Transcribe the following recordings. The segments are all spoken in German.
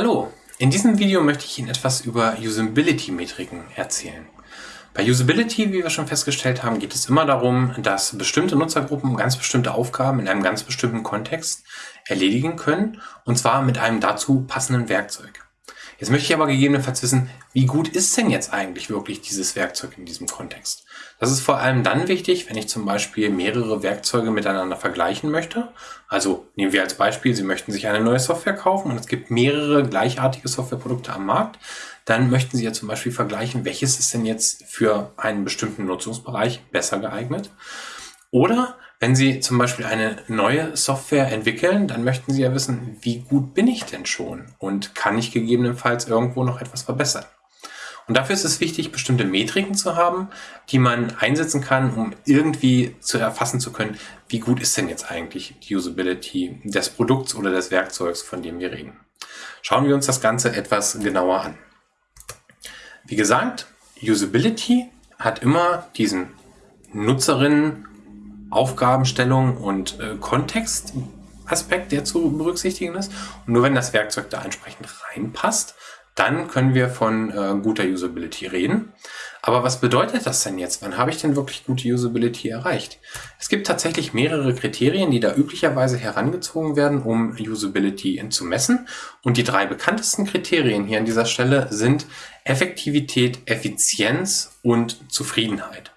Hallo, in diesem Video möchte ich Ihnen etwas über Usability-Metriken erzählen. Bei Usability, wie wir schon festgestellt haben, geht es immer darum, dass bestimmte Nutzergruppen ganz bestimmte Aufgaben in einem ganz bestimmten Kontext erledigen können, und zwar mit einem dazu passenden Werkzeug. Jetzt möchte ich aber gegebenenfalls wissen, wie gut ist denn jetzt eigentlich wirklich dieses Werkzeug in diesem Kontext? Das ist vor allem dann wichtig, wenn ich zum Beispiel mehrere Werkzeuge miteinander vergleichen möchte. Also nehmen wir als Beispiel, Sie möchten sich eine neue Software kaufen und es gibt mehrere gleichartige Softwareprodukte am Markt. Dann möchten Sie ja zum Beispiel vergleichen, welches ist denn jetzt für einen bestimmten Nutzungsbereich besser geeignet. Oder wenn Sie zum Beispiel eine neue Software entwickeln, dann möchten Sie ja wissen, wie gut bin ich denn schon und kann ich gegebenenfalls irgendwo noch etwas verbessern. Und dafür ist es wichtig, bestimmte Metriken zu haben, die man einsetzen kann, um irgendwie zu erfassen zu können, wie gut ist denn jetzt eigentlich die Usability des Produkts oder des Werkzeugs, von dem wir reden. Schauen wir uns das Ganze etwas genauer an. Wie gesagt, Usability hat immer diesen Nutzerinnen Aufgabenstellung und äh, Kontextaspekt, der zu berücksichtigen ist. Und nur wenn das Werkzeug da entsprechend reinpasst, dann können wir von äh, guter Usability reden. Aber was bedeutet das denn jetzt? Wann habe ich denn wirklich gute Usability erreicht? Es gibt tatsächlich mehrere Kriterien, die da üblicherweise herangezogen werden, um Usability zu messen. Und die drei bekanntesten Kriterien hier an dieser Stelle sind Effektivität, Effizienz und Zufriedenheit.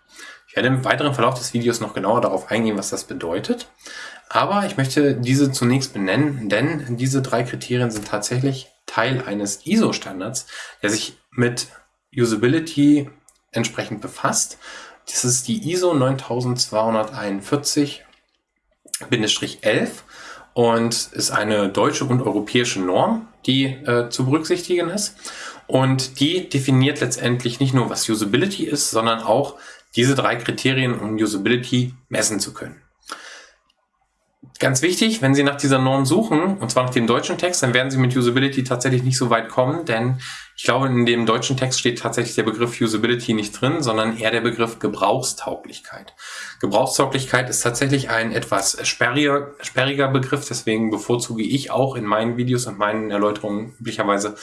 Ich werde im weiteren Verlauf des Videos noch genauer darauf eingehen, was das bedeutet. Aber ich möchte diese zunächst benennen, denn diese drei Kriterien sind tatsächlich Teil eines ISO-Standards, der sich mit Usability entsprechend befasst. Das ist die ISO 9241-11 und ist eine deutsche und europäische Norm, die äh, zu berücksichtigen ist. Und die definiert letztendlich nicht nur, was Usability ist, sondern auch, diese drei Kriterien, um Usability messen zu können. Ganz wichtig, wenn Sie nach dieser Norm suchen, und zwar nach dem deutschen Text, dann werden Sie mit Usability tatsächlich nicht so weit kommen, denn ich glaube, in dem deutschen Text steht tatsächlich der Begriff Usability nicht drin, sondern eher der Begriff Gebrauchstauglichkeit. Gebrauchstauglichkeit ist tatsächlich ein etwas sperriger, sperriger Begriff, deswegen bevorzuge ich auch in meinen Videos und meinen Erläuterungen üblicherweise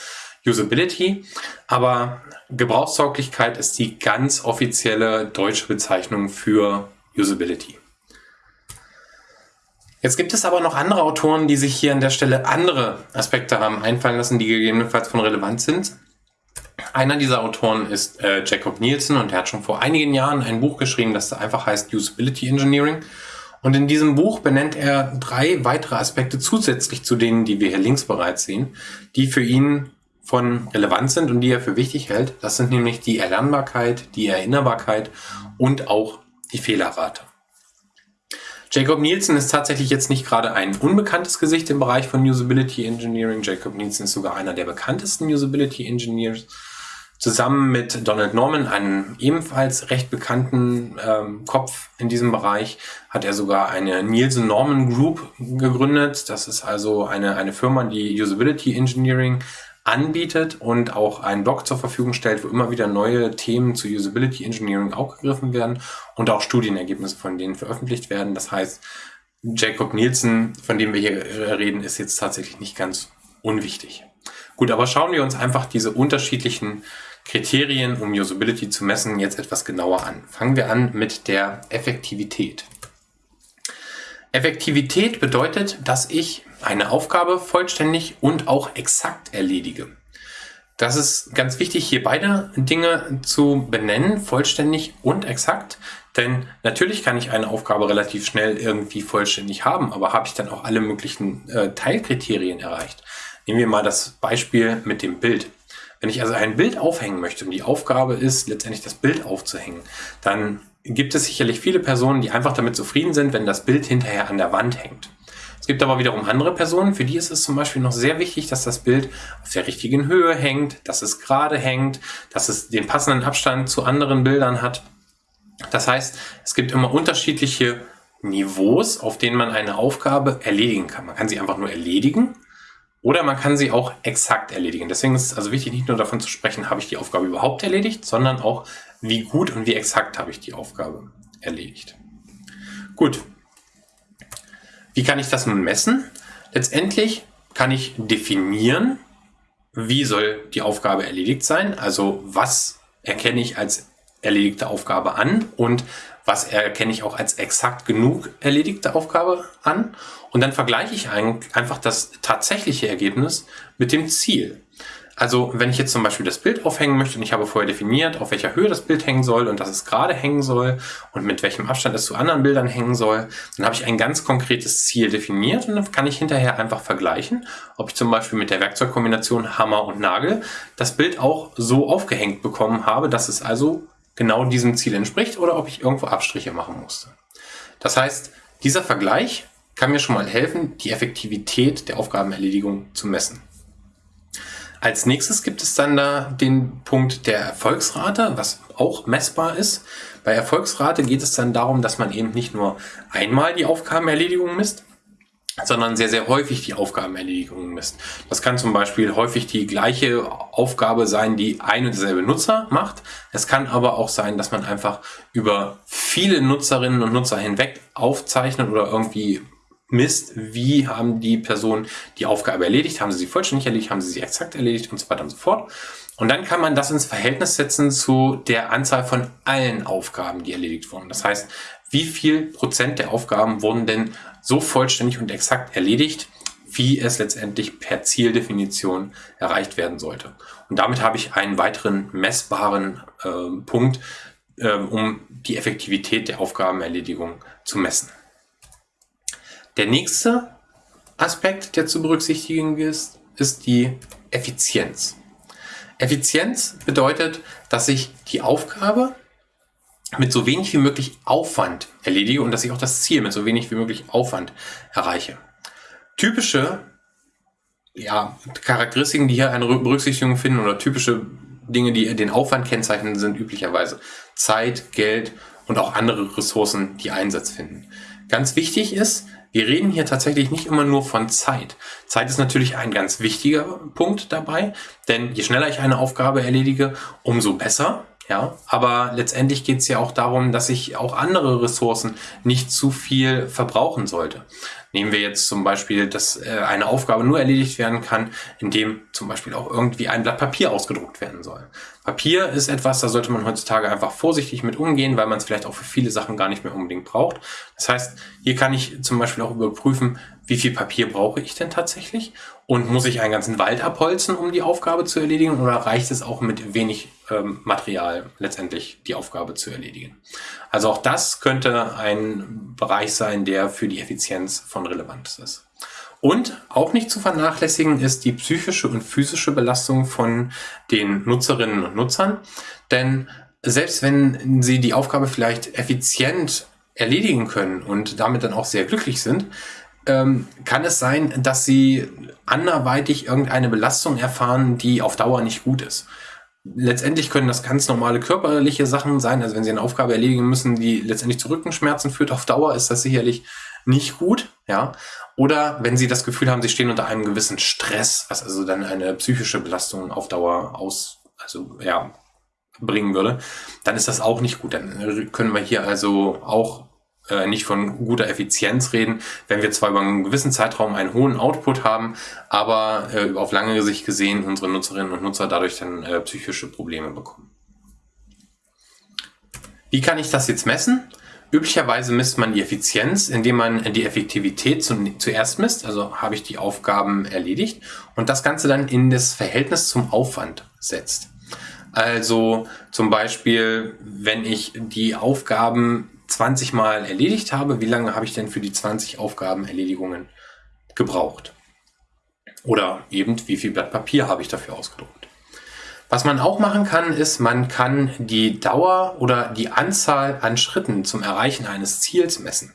Usability, aber Gebrauchstauglichkeit ist die ganz offizielle deutsche Bezeichnung für Usability. Jetzt gibt es aber noch andere Autoren, die sich hier an der Stelle andere Aspekte haben einfallen lassen, die gegebenenfalls von Relevanz sind. Einer dieser Autoren ist äh, Jacob Nielsen und er hat schon vor einigen Jahren ein Buch geschrieben, das einfach heißt Usability Engineering. Und in diesem Buch benennt er drei weitere Aspekte zusätzlich zu denen, die wir hier links bereits sehen, die für ihn von Relevanz sind und die er für wichtig hält. Das sind nämlich die Erlernbarkeit, die Erinnerbarkeit und auch die Fehlerrate. Jacob Nielsen ist tatsächlich jetzt nicht gerade ein unbekanntes Gesicht im Bereich von Usability Engineering. Jacob Nielsen ist sogar einer der bekanntesten Usability Engineers. Zusammen mit Donald Norman, einem ebenfalls recht bekannten ähm, Kopf in diesem Bereich, hat er sogar eine Nielsen Norman Group gegründet. Das ist also eine, eine Firma, die Usability Engineering anbietet und auch einen Blog zur Verfügung stellt, wo immer wieder neue Themen zu Usability Engineering aufgegriffen werden und auch Studienergebnisse von denen veröffentlicht werden. Das heißt, Jacob Nielsen, von dem wir hier reden, ist jetzt tatsächlich nicht ganz unwichtig. Gut, aber schauen wir uns einfach diese unterschiedlichen Kriterien, um Usability zu messen, jetzt etwas genauer an. Fangen wir an mit der Effektivität. Effektivität bedeutet, dass ich eine Aufgabe vollständig und auch exakt erledige. Das ist ganz wichtig, hier beide Dinge zu benennen, vollständig und exakt. Denn natürlich kann ich eine Aufgabe relativ schnell irgendwie vollständig haben, aber habe ich dann auch alle möglichen äh, Teilkriterien erreicht? Nehmen wir mal das Beispiel mit dem Bild. Wenn ich also ein Bild aufhängen möchte und die Aufgabe ist, letztendlich das Bild aufzuhängen, dann gibt es sicherlich viele Personen, die einfach damit zufrieden sind, wenn das Bild hinterher an der Wand hängt. Es gibt aber wiederum andere Personen, für die ist es zum Beispiel noch sehr wichtig, dass das Bild auf der richtigen Höhe hängt, dass es gerade hängt, dass es den passenden Abstand zu anderen Bildern hat. Das heißt, es gibt immer unterschiedliche Niveaus, auf denen man eine Aufgabe erledigen kann. Man kann sie einfach nur erledigen oder man kann sie auch exakt erledigen. Deswegen ist es also wichtig, nicht nur davon zu sprechen, habe ich die Aufgabe überhaupt erledigt, sondern auch, wie gut und wie exakt habe ich die Aufgabe erledigt. Gut, wie kann ich das nun messen? Letztendlich kann ich definieren, wie soll die Aufgabe erledigt sein? Also was erkenne ich als erledigte Aufgabe an und was erkenne ich auch als exakt genug erledigte Aufgabe an. Und dann vergleiche ich einfach das tatsächliche Ergebnis mit dem Ziel. Also wenn ich jetzt zum Beispiel das Bild aufhängen möchte und ich habe vorher definiert, auf welcher Höhe das Bild hängen soll und dass es gerade hängen soll und mit welchem Abstand es zu anderen Bildern hängen soll, dann habe ich ein ganz konkretes Ziel definiert und dann kann ich hinterher einfach vergleichen, ob ich zum Beispiel mit der Werkzeugkombination Hammer und Nagel das Bild auch so aufgehängt bekommen habe, dass es also genau diesem Ziel entspricht oder ob ich irgendwo Abstriche machen musste. Das heißt, dieser Vergleich kann mir schon mal helfen, die Effektivität der Aufgabenerledigung zu messen. Als nächstes gibt es dann da den Punkt der Erfolgsrate, was auch messbar ist. Bei Erfolgsrate geht es dann darum, dass man eben nicht nur einmal die Aufgabenerledigung misst, sondern sehr, sehr häufig die Aufgabenerledigung misst. Das kann zum Beispiel häufig die gleiche Aufgabe sein, die ein und derselbe Nutzer macht. Es kann aber auch sein, dass man einfach über viele Nutzerinnen und Nutzer hinweg aufzeichnet oder irgendwie misst, wie haben die Personen die Aufgabe erledigt, haben sie sie vollständig erledigt, haben sie sie exakt erledigt und so weiter und so fort. Und dann kann man das ins Verhältnis setzen zu der Anzahl von allen Aufgaben, die erledigt wurden. Das heißt, wie viel Prozent der Aufgaben wurden denn so vollständig und exakt erledigt, wie es letztendlich per Zieldefinition erreicht werden sollte. Und damit habe ich einen weiteren messbaren äh, Punkt, äh, um die Effektivität der Aufgabenerledigung zu messen. Der nächste Aspekt, der zu berücksichtigen ist, ist die Effizienz. Effizienz bedeutet, dass ich die Aufgabe mit so wenig wie möglich Aufwand erledige und dass ich auch das Ziel mit so wenig wie möglich Aufwand erreiche. Typische ja, Charakteristiken, die hier eine Berücksichtigung finden oder typische Dinge, die den Aufwand kennzeichnen, sind üblicherweise Zeit, Geld und auch andere Ressourcen, die Einsatz finden. Ganz wichtig ist, wir reden hier tatsächlich nicht immer nur von Zeit. Zeit ist natürlich ein ganz wichtiger Punkt dabei, denn je schneller ich eine Aufgabe erledige, umso besser. Ja, aber letztendlich geht es ja auch darum, dass ich auch andere Ressourcen nicht zu viel verbrauchen sollte. Nehmen wir jetzt zum Beispiel, dass äh, eine Aufgabe nur erledigt werden kann, indem zum Beispiel auch irgendwie ein Blatt Papier ausgedruckt werden soll. Papier ist etwas, da sollte man heutzutage einfach vorsichtig mit umgehen, weil man es vielleicht auch für viele Sachen gar nicht mehr unbedingt braucht. Das heißt, hier kann ich zum Beispiel auch überprüfen, wie viel Papier brauche ich denn tatsächlich? Und muss ich einen ganzen Wald abholzen, um die Aufgabe zu erledigen? Oder reicht es auch mit wenig ähm, Material letztendlich die Aufgabe zu erledigen? Also auch das könnte ein Bereich sein, der für die Effizienz von Relevanz ist. Und auch nicht zu vernachlässigen ist die psychische und physische Belastung von den Nutzerinnen und Nutzern. Denn selbst wenn sie die Aufgabe vielleicht effizient erledigen können und damit dann auch sehr glücklich sind, ähm, kann es sein, dass sie anderweitig irgendeine Belastung erfahren, die auf Dauer nicht gut ist. Letztendlich können das ganz normale körperliche Sachen sein. Also wenn sie eine Aufgabe erledigen müssen, die letztendlich zu Rückenschmerzen führt, auf Dauer ist das sicherlich nicht gut. Ja. Oder wenn sie das Gefühl haben, sie stehen unter einem gewissen Stress, was also dann eine psychische Belastung auf Dauer aus, also ja, bringen würde, dann ist das auch nicht gut. Dann können wir hier also auch äh, nicht von guter Effizienz reden, wenn wir zwar über einen gewissen Zeitraum einen hohen Output haben, aber äh, auf lange Sicht gesehen unsere Nutzerinnen und Nutzer dadurch dann äh, psychische Probleme bekommen. Wie kann ich das jetzt messen? Üblicherweise misst man die Effizienz, indem man die Effektivität zuerst misst, also habe ich die Aufgaben erledigt und das Ganze dann in das Verhältnis zum Aufwand setzt. Also zum Beispiel, wenn ich die Aufgaben 20 Mal erledigt habe, wie lange habe ich denn für die 20 Aufgabenerledigungen gebraucht? Oder eben, wie viel Blatt Papier habe ich dafür ausgedruckt? Was man auch machen kann, ist, man kann die Dauer oder die Anzahl an Schritten zum Erreichen eines Ziels messen.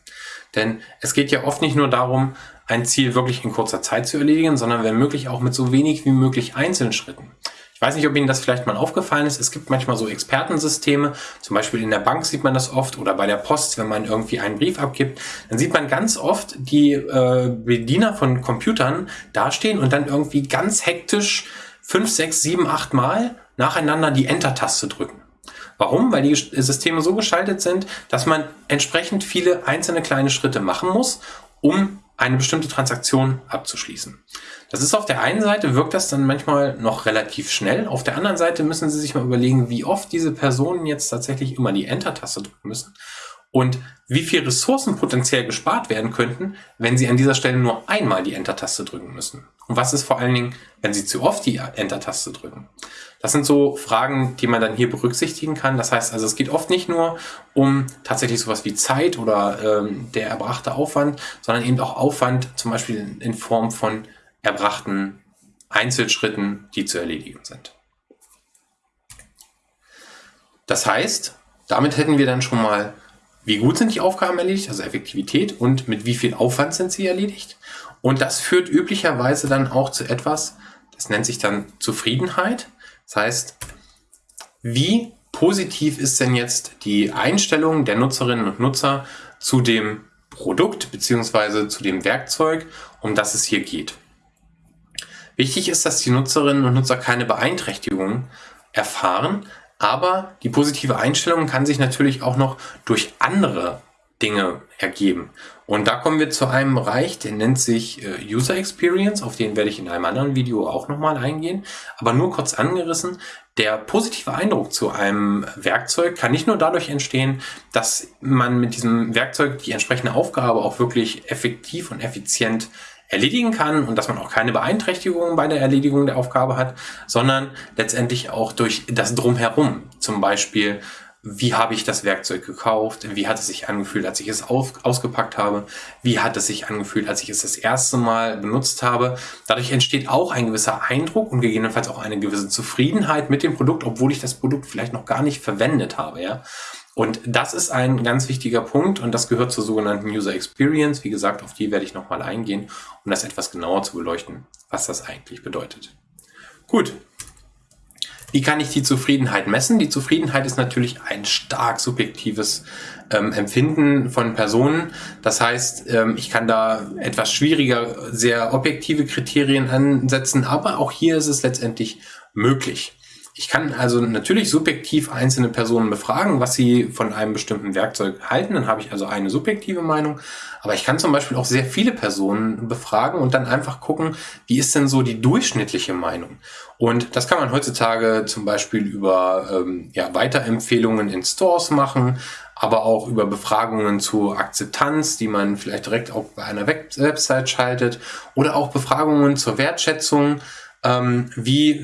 Denn es geht ja oft nicht nur darum, ein Ziel wirklich in kurzer Zeit zu erledigen, sondern wenn möglich auch mit so wenig wie möglich einzelnen Schritten. Ich weiß nicht, ob Ihnen das vielleicht mal aufgefallen ist. Es gibt manchmal so Expertensysteme, zum Beispiel in der Bank sieht man das oft oder bei der Post, wenn man irgendwie einen Brief abgibt, dann sieht man ganz oft die äh, Bediener von Computern dastehen und dann irgendwie ganz hektisch fünf, sechs, sieben, acht Mal nacheinander die Enter-Taste drücken. Warum? Weil die Systeme so geschaltet sind, dass man entsprechend viele einzelne kleine Schritte machen muss, um eine bestimmte Transaktion abzuschließen. Das ist auf der einen Seite, wirkt das dann manchmal noch relativ schnell. Auf der anderen Seite müssen Sie sich mal überlegen, wie oft diese Personen jetzt tatsächlich immer die Enter-Taste drücken müssen und wie viel Ressourcen potenziell gespart werden könnten, wenn Sie an dieser Stelle nur einmal die Enter-Taste drücken müssen. Und was ist vor allen Dingen, wenn Sie zu oft die Enter-Taste drücken? Das sind so Fragen, die man dann hier berücksichtigen kann. Das heißt also, es geht oft nicht nur um tatsächlich sowas wie Zeit oder ähm, der erbrachte Aufwand, sondern eben auch Aufwand zum Beispiel in Form von erbrachten Einzelschritten, die zu erledigen sind. Das heißt, damit hätten wir dann schon mal, wie gut sind die Aufgaben erledigt, also Effektivität und mit wie viel Aufwand sind sie erledigt. Und das führt üblicherweise dann auch zu etwas, das nennt sich dann Zufriedenheit. Das heißt, wie positiv ist denn jetzt die Einstellung der Nutzerinnen und Nutzer zu dem Produkt beziehungsweise zu dem Werkzeug, um das es hier geht. Wichtig ist, dass die Nutzerinnen und Nutzer keine Beeinträchtigungen erfahren, aber die positive Einstellung kann sich natürlich auch noch durch andere Dinge ergeben. Und da kommen wir zu einem Bereich, der nennt sich äh, User Experience, auf den werde ich in einem anderen Video auch nochmal eingehen, aber nur kurz angerissen. Der positive Eindruck zu einem Werkzeug kann nicht nur dadurch entstehen, dass man mit diesem Werkzeug die entsprechende Aufgabe auch wirklich effektiv und effizient erledigen kann und dass man auch keine Beeinträchtigungen bei der Erledigung der Aufgabe hat, sondern letztendlich auch durch das Drumherum. Zum Beispiel, wie habe ich das Werkzeug gekauft? Wie hat es sich angefühlt, als ich es auf, ausgepackt habe? Wie hat es sich angefühlt, als ich es das erste Mal benutzt habe? Dadurch entsteht auch ein gewisser Eindruck und gegebenenfalls auch eine gewisse Zufriedenheit mit dem Produkt, obwohl ich das Produkt vielleicht noch gar nicht verwendet habe. Ja? Und das ist ein ganz wichtiger Punkt und das gehört zur sogenannten User Experience. Wie gesagt, auf die werde ich nochmal eingehen, um das etwas genauer zu beleuchten, was das eigentlich bedeutet. Gut. Wie kann ich die Zufriedenheit messen? Die Zufriedenheit ist natürlich ein stark subjektives ähm, Empfinden von Personen. Das heißt, ähm, ich kann da etwas schwieriger, sehr objektive Kriterien ansetzen, aber auch hier ist es letztendlich möglich. Ich kann also natürlich subjektiv einzelne Personen befragen, was sie von einem bestimmten Werkzeug halten. Dann habe ich also eine subjektive Meinung. Aber ich kann zum Beispiel auch sehr viele Personen befragen und dann einfach gucken, wie ist denn so die durchschnittliche Meinung. Und das kann man heutzutage zum Beispiel über ähm, ja, Weiterempfehlungen in Stores machen, aber auch über Befragungen zu Akzeptanz, die man vielleicht direkt auch bei einer Website schaltet oder auch Befragungen zur Wertschätzung ähm, wie,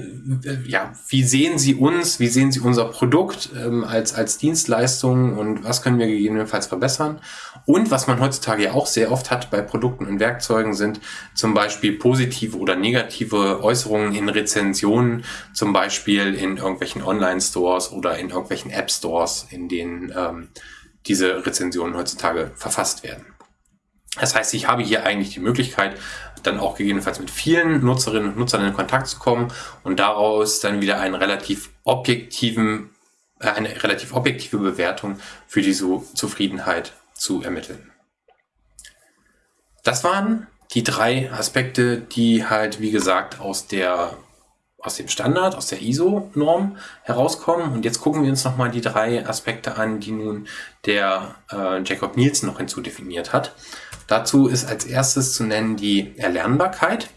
ja, wie sehen Sie uns, wie sehen Sie unser Produkt ähm, als, als Dienstleistung und was können wir gegebenenfalls verbessern? Und was man heutzutage ja auch sehr oft hat bei Produkten und Werkzeugen sind zum Beispiel positive oder negative Äußerungen in Rezensionen, zum Beispiel in irgendwelchen Online-Stores oder in irgendwelchen App-Stores, in denen ähm, diese Rezensionen heutzutage verfasst werden. Das heißt, ich habe hier eigentlich die Möglichkeit, dann auch gegebenenfalls mit vielen Nutzerinnen und Nutzern in Kontakt zu kommen und daraus dann wieder einen relativ objektiven, äh, eine relativ objektive Bewertung für die Zufriedenheit zu ermitteln. Das waren die drei Aspekte, die halt, wie gesagt, aus der aus dem Standard, aus der ISO-Norm herauskommen. Und jetzt gucken wir uns nochmal die drei Aspekte an, die nun der äh, Jacob Nielsen noch hinzudefiniert hat. Dazu ist als erstes zu nennen die Erlernbarkeit.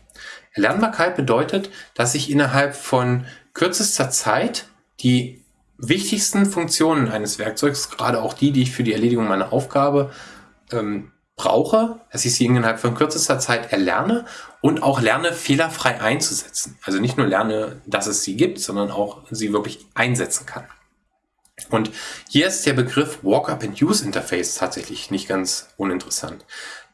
Erlernbarkeit bedeutet, dass ich innerhalb von kürzester Zeit die wichtigsten Funktionen eines Werkzeugs, gerade auch die, die ich für die Erledigung meiner Aufgabe ähm, brauche, dass ich sie innerhalb von kürzester Zeit erlerne und auch lerne, fehlerfrei einzusetzen. Also nicht nur lerne, dass es sie gibt, sondern auch sie wirklich einsetzen kann. Und hier ist der Begriff Walk-up-and-Use-Interface tatsächlich nicht ganz uninteressant.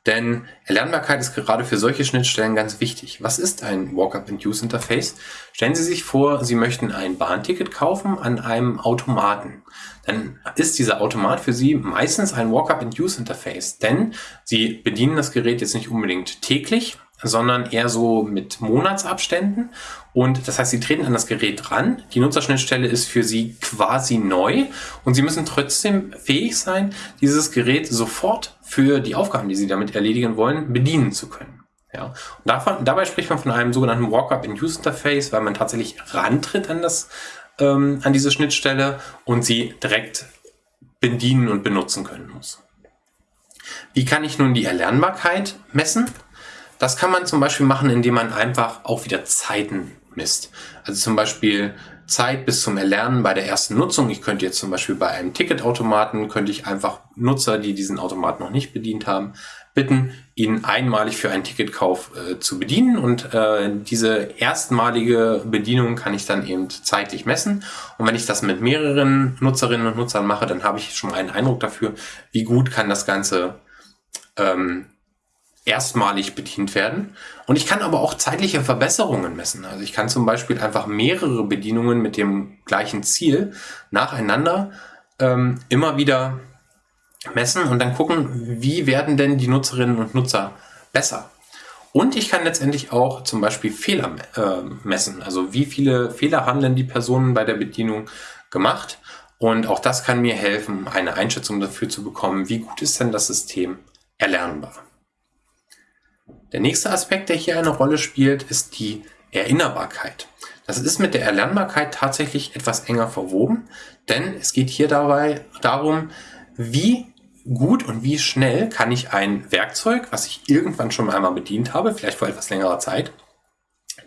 Denn Erlernbarkeit ist gerade für solche Schnittstellen ganz wichtig. Was ist ein Walk-up-and-Use-Interface? Stellen Sie sich vor, Sie möchten ein Bahnticket kaufen an einem Automaten. Dann ist dieser Automat für Sie meistens ein Walk-up-and-Use-Interface, denn Sie bedienen das Gerät jetzt nicht unbedingt täglich, sondern eher so mit Monatsabständen. Und das heißt, Sie treten an das Gerät ran. Die Nutzerschnittstelle ist für Sie quasi neu und Sie müssen trotzdem fähig sein, dieses Gerät sofort für die Aufgaben, die Sie damit erledigen wollen, bedienen zu können. Ja, und davon, dabei spricht man von einem sogenannten Walk-up-in-Use-Interface, weil man tatsächlich rantritt an, das, ähm, an diese Schnittstelle und sie direkt bedienen und benutzen können muss. Wie kann ich nun die Erlernbarkeit messen? Das kann man zum Beispiel machen, indem man einfach auch wieder Zeiten misst. Also zum Beispiel Zeit bis zum Erlernen bei der ersten Nutzung. Ich könnte jetzt zum Beispiel bei einem Ticketautomaten, könnte ich einfach Nutzer, die diesen Automaten noch nicht bedient haben, bitten, ihn einmalig für einen Ticketkauf äh, zu bedienen. Und äh, diese erstmalige Bedienung kann ich dann eben zeitlich messen. Und wenn ich das mit mehreren Nutzerinnen und Nutzern mache, dann habe ich schon einen Eindruck dafür, wie gut kann das Ganze ähm, erstmalig bedient werden. Und ich kann aber auch zeitliche Verbesserungen messen. Also ich kann zum Beispiel einfach mehrere Bedienungen mit dem gleichen Ziel nacheinander ähm, immer wieder messen und dann gucken, wie werden denn die Nutzerinnen und Nutzer besser. Und ich kann letztendlich auch zum Beispiel Fehler äh, messen. Also wie viele Fehler haben denn die Personen bei der Bedienung gemacht. Und auch das kann mir helfen, eine Einschätzung dafür zu bekommen, wie gut ist denn das System erlernbar. Der nächste Aspekt, der hier eine Rolle spielt, ist die Erinnerbarkeit. Das ist mit der Erlernbarkeit tatsächlich etwas enger verwoben, denn es geht hier dabei darum, wie gut und wie schnell kann ich ein Werkzeug, was ich irgendwann schon einmal bedient habe, vielleicht vor etwas längerer Zeit,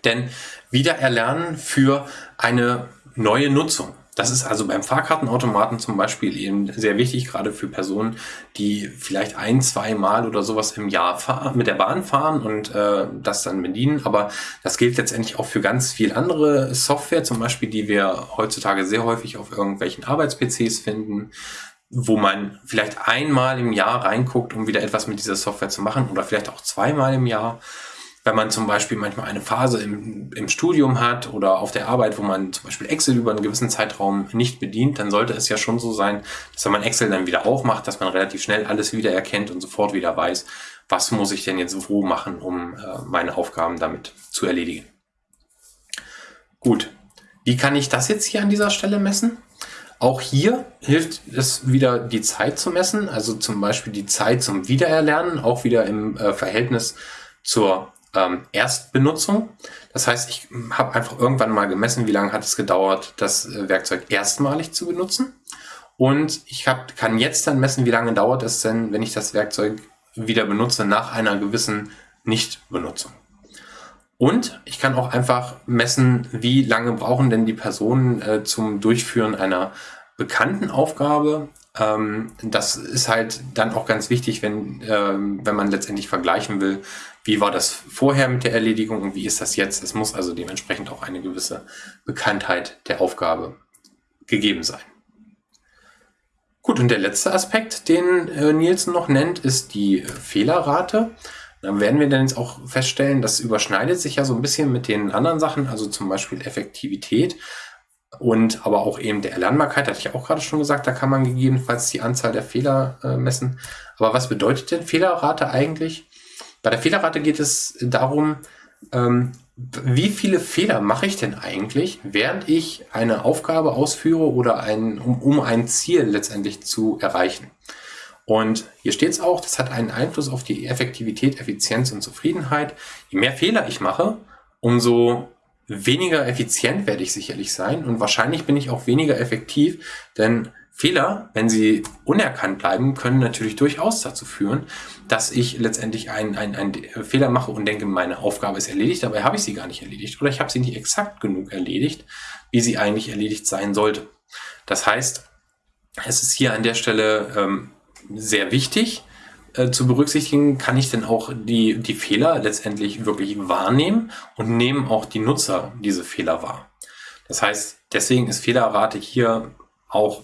denn wieder erlernen für eine neue Nutzung. Das ist also beim Fahrkartenautomaten zum Beispiel eben sehr wichtig, gerade für Personen, die vielleicht ein, zwei Mal oder sowas im Jahr mit der Bahn fahren und äh, das dann bedienen. Aber das gilt letztendlich auch für ganz viel andere Software, zum Beispiel, die wir heutzutage sehr häufig auf irgendwelchen Arbeits-PCs finden, wo man vielleicht einmal im Jahr reinguckt, um wieder etwas mit dieser Software zu machen oder vielleicht auch zweimal im Jahr wenn man zum Beispiel manchmal eine Phase im, im Studium hat oder auf der Arbeit, wo man zum Beispiel Excel über einen gewissen Zeitraum nicht bedient, dann sollte es ja schon so sein, dass wenn man Excel dann wieder aufmacht, dass man relativ schnell alles wieder erkennt und sofort wieder weiß, was muss ich denn jetzt wo machen, um äh, meine Aufgaben damit zu erledigen. Gut, wie kann ich das jetzt hier an dieser Stelle messen? Auch hier hilft es wieder, die Zeit zu messen, also zum Beispiel die Zeit zum Wiedererlernen, auch wieder im äh, Verhältnis zur ähm, Erstbenutzung. Das heißt, ich habe einfach irgendwann mal gemessen, wie lange hat es gedauert, das äh, Werkzeug erstmalig zu benutzen. Und ich hab, kann jetzt dann messen, wie lange dauert es denn, wenn ich das Werkzeug wieder benutze nach einer gewissen Nichtbenutzung. Und ich kann auch einfach messen, wie lange brauchen denn die Personen äh, zum Durchführen einer bekannten Aufgabe. Ähm, das ist halt dann auch ganz wichtig, wenn, ähm, wenn man letztendlich vergleichen will, wie war das vorher mit der Erledigung und wie ist das jetzt. Es muss also dementsprechend auch eine gewisse Bekanntheit der Aufgabe gegeben sein. Gut, und der letzte Aspekt, den äh, Nielsen noch nennt, ist die Fehlerrate. Dann werden wir dann jetzt auch feststellen, das überschneidet sich ja so ein bisschen mit den anderen Sachen, also zum Beispiel Effektivität und aber auch eben der Erlernbarkeit, hatte ich auch gerade schon gesagt, da kann man gegebenenfalls die Anzahl der Fehler äh, messen. Aber was bedeutet denn Fehlerrate eigentlich? Bei der Fehlerrate geht es darum, ähm, wie viele Fehler mache ich denn eigentlich, während ich eine Aufgabe ausführe oder ein, um, um ein Ziel letztendlich zu erreichen. Und hier steht es auch, das hat einen Einfluss auf die Effektivität, Effizienz und Zufriedenheit. Je mehr Fehler ich mache, umso weniger effizient werde ich sicherlich sein und wahrscheinlich bin ich auch weniger effektiv, denn Fehler, wenn sie unerkannt bleiben, können natürlich durchaus dazu führen, dass ich letztendlich einen, einen, einen Fehler mache und denke, meine Aufgabe ist erledigt, dabei habe ich sie gar nicht erledigt oder ich habe sie nicht exakt genug erledigt, wie sie eigentlich erledigt sein sollte. Das heißt, es ist hier an der Stelle ähm, sehr wichtig äh, zu berücksichtigen, kann ich denn auch die, die Fehler letztendlich wirklich wahrnehmen und nehmen auch die Nutzer diese Fehler wahr. Das heißt, deswegen ist Fehlerrate hier auch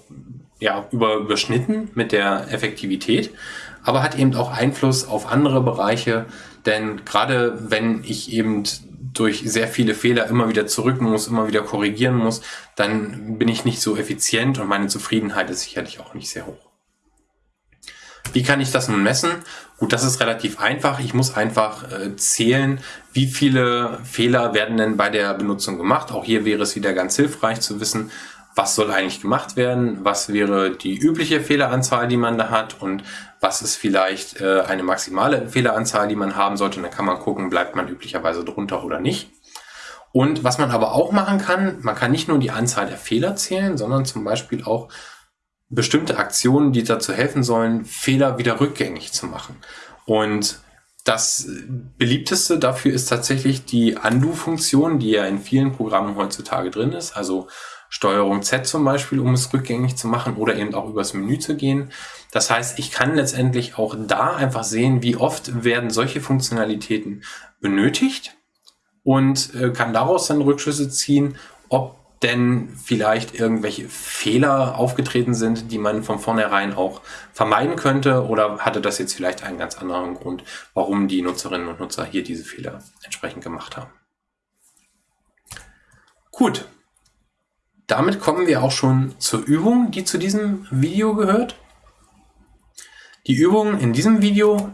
ja, über, überschnitten mit der Effektivität, aber hat eben auch Einfluss auf andere Bereiche, denn gerade wenn ich eben durch sehr viele Fehler immer wieder zurück muss, immer wieder korrigieren muss, dann bin ich nicht so effizient und meine Zufriedenheit ist sicherlich auch nicht sehr hoch. Wie kann ich das nun messen? Gut, das ist relativ einfach. Ich muss einfach äh, zählen, wie viele Fehler werden denn bei der Benutzung gemacht. Auch hier wäre es wieder ganz hilfreich zu wissen, was soll eigentlich gemacht werden, was wäre die übliche Fehleranzahl, die man da hat und was ist vielleicht äh, eine maximale Fehleranzahl, die man haben sollte. Und dann kann man gucken, bleibt man üblicherweise drunter oder nicht. Und was man aber auch machen kann, man kann nicht nur die Anzahl der Fehler zählen, sondern zum Beispiel auch bestimmte Aktionen, die dazu helfen sollen, Fehler wieder rückgängig zu machen. Und das beliebteste dafür ist tatsächlich die Undo-Funktion, die ja in vielen Programmen heutzutage drin ist. Also Steuerung Z zum Beispiel, um es rückgängig zu machen oder eben auch übers Menü zu gehen. Das heißt, ich kann letztendlich auch da einfach sehen, wie oft werden solche Funktionalitäten benötigt und äh, kann daraus dann Rückschlüsse ziehen, ob denn vielleicht irgendwelche Fehler aufgetreten sind, die man von vornherein auch vermeiden könnte oder hatte das jetzt vielleicht einen ganz anderen Grund, warum die Nutzerinnen und Nutzer hier diese Fehler entsprechend gemacht haben. Gut, damit kommen wir auch schon zur Übung, die zu diesem Video gehört. Die Übung in diesem Video,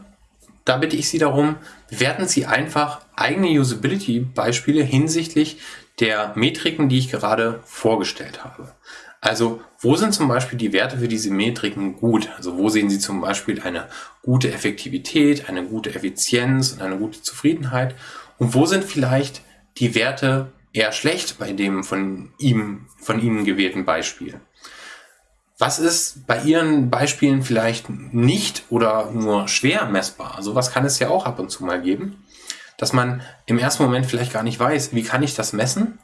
da bitte ich Sie darum, bewerten Sie einfach eigene Usability-Beispiele hinsichtlich der Metriken, die ich gerade vorgestellt habe. Also wo sind zum Beispiel die Werte für diese Metriken gut? Also wo sehen Sie zum Beispiel eine gute Effektivität, eine gute Effizienz und eine gute Zufriedenheit? Und wo sind vielleicht die Werte eher schlecht bei dem von ihm, von Ihnen gewählten Beispiel? Was ist bei Ihren Beispielen vielleicht nicht oder nur schwer messbar? Also was kann es ja auch ab und zu mal geben dass man im ersten Moment vielleicht gar nicht weiß, wie kann ich das messen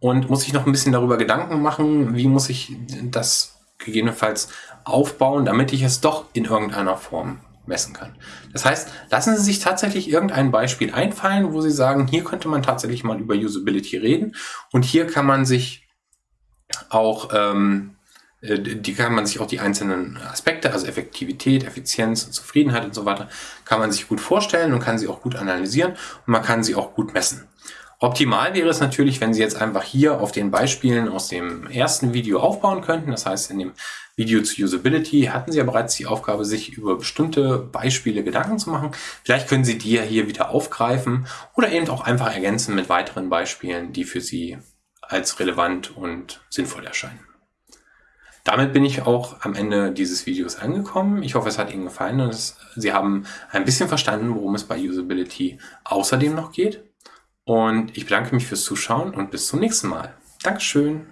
und muss ich noch ein bisschen darüber Gedanken machen, wie muss ich das gegebenenfalls aufbauen, damit ich es doch in irgendeiner Form messen kann. Das heißt, lassen Sie sich tatsächlich irgendein Beispiel einfallen, wo Sie sagen, hier könnte man tatsächlich mal über Usability reden und hier kann man sich auch ähm, äh, die kann man sich auch die einzelnen Aspekte, also Effektivität, Effizienz und Zufriedenheit und so weiter, kann man sich gut vorstellen und kann sie auch gut analysieren und man kann sie auch gut messen. Optimal wäre es natürlich, wenn Sie jetzt einfach hier auf den Beispielen aus dem ersten Video aufbauen könnten. Das heißt, in dem Video zu Usability hatten Sie ja bereits die Aufgabe, sich über bestimmte Beispiele Gedanken zu machen. Vielleicht können Sie die ja hier wieder aufgreifen oder eben auch einfach ergänzen mit weiteren Beispielen, die für Sie als relevant und sinnvoll erscheinen. Damit bin ich auch am Ende dieses Videos angekommen. Ich hoffe, es hat Ihnen gefallen und Sie haben ein bisschen verstanden, worum es bei Usability außerdem noch geht. Und ich bedanke mich fürs Zuschauen und bis zum nächsten Mal. Dankeschön.